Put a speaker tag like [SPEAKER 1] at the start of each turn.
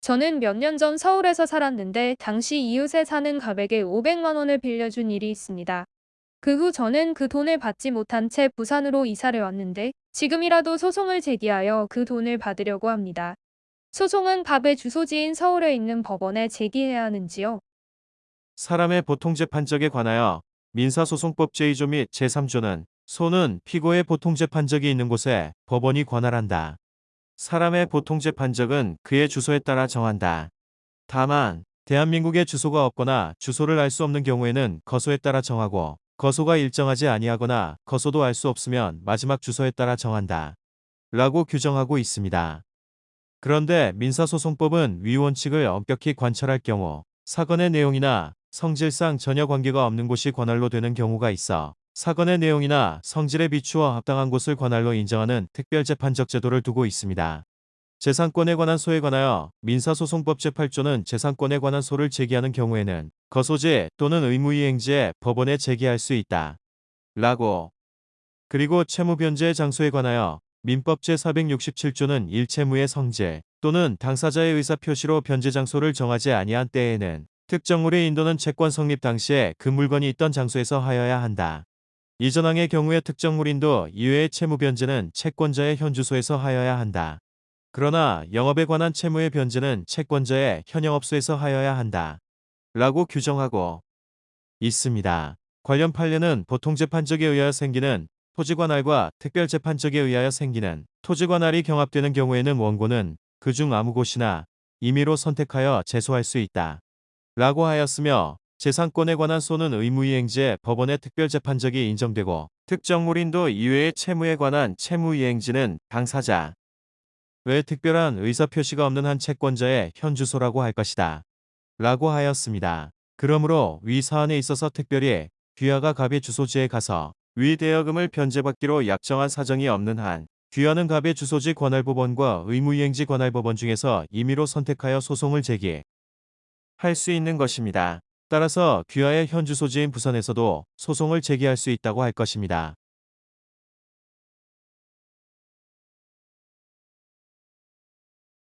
[SPEAKER 1] 저는 몇 년 전 서울에서 살았는데 당시 이웃에 사는 갑에게 500만 원을 빌려준 일이 있습니다. 그 후 저는 그 돈을 받지 못한 채 부산으로 이사를 왔는데 지금이라도 소송을 제기하여 그 돈을 받으려고 합니다. 소송은 갑의 주소지인 서울에 있는 법원에 제기해야 하는지요?
[SPEAKER 2] 사람의 보통재판적에 관하여 민사소송법 제2조 및 제3조는 소는 피고의 보통재판적이 있는 곳에 법원이 관할한다. 사람의 보통 재판적은 그의 주소에 따라 정한다. 다만 대한민국에 주소가 없거나 주소를 알 수 없는 경우에는 거소에 따라 정하고 거소가 일정하지 아니하거나 거소도 알 수 없으면 마지막 주소에 따라 정한다. 라고 규정하고 있습니다. 그런데 민사소송법은 위 원칙을 엄격히 관철할 경우 사건의 내용이나 성질상 전혀 관계가 없는 곳이 관할로 되는 경우가 있어 사건의 내용이나 성질에 비추어 합당한 곳을 관할로 인정하는 특별재판적 제도를 두고 있습니다. 재산권에 관한 소에 관하여 민사소송법 제8조는 재산권에 관한 소를 제기하는 경우에는 거소지 또는 의무이행지에 법원에 제기할 수 있다. 라고 그리고 채무변제의 장소에 관하여 민법 제467조는 일채무의 성질 또는 당사자의 의사표시로 변제 장소를 정하지 아니한 때에는 특정물의 인도는 채권 성립 당시에 그 물건이 있던 장소에서 하여야 한다. 이전항의 경우에 특정 물 인도 이외의 채무 변제는 채권자의 현주소에서 하여야 한다. 그러나 영업에 관한 채무의 변제는 채권자의 현영업소에서 하여야 한다. 라고 규정하고 있습니다. 관련 판례는 보통재판적에 의하여 생기는 토지관할과 특별재판적에 의하여 생기는 토지관할이 경합되는 경우에는 원고는 그중 아무 곳이나 임의로 선택하여 제소할 수 있다. 라고 하였으며 재산권에 관한 소는 의무이행지에 법원의 특별재판적이 인정되고 특정물인도 이외의 채무에 관한 채무이행지는 당사자 외 특별한 의사표시가 없는 한 채권자의 현주소라고 할 것이다. 라고 하였습니다. 그러므로 위 사안에 있어서 특별히 귀하가 갑의 주소지에 가서 위 대여금을 변제받기로 약정한 사정이 없는 한 귀하는 갑의 주소지 관할법원과 의무이행지 관할법원 중에서 임의로 선택하여 소송을 제기 할 수 있는 것입니다. 따라서 귀하의 현주 소지인 부산에서도 소송을 제기할 수 있다고 할 것입니다.